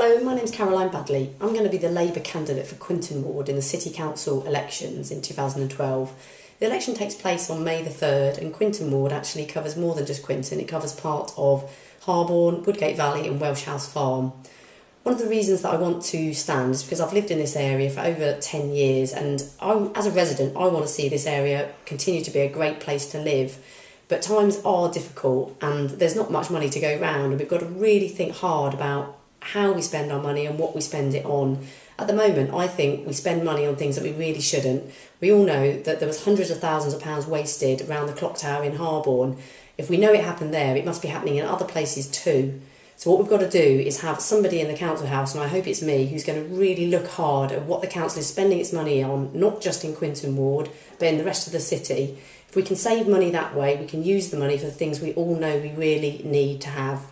Hello, my name's Caroline Badley. I'm going to be the Labour candidate for Quinton Ward in the City Council elections in 2012. The election takes place on May the 3rd, and Quinton Ward actually covers more than just Quinton, it covers part of Harborne, Woodgate Valley, and Welsh House Farm. One of the reasons that I want to stand is because I've lived in this area for over 10 years, and I, as a resident, I want to see this area continue to be a great place to live. But times are difficult, and there's not much money to go round, and we've got to really think hard about how we spend our money and what we spend it on. At the moment, I think we spend money on things that we really shouldn't. We all know that there was hundreds of thousands of pounds wasted around the clock tower in Harborne. If we know it happened there, it must be happening in other places too. So what we've got to do is have somebody in the council house, and I hope it's me, who's going to really look hard at what the council is spending its money on, not just in Quinton Ward, but in the rest of the city. If we can save money that way, we can use the money for the things we all know we really need to have.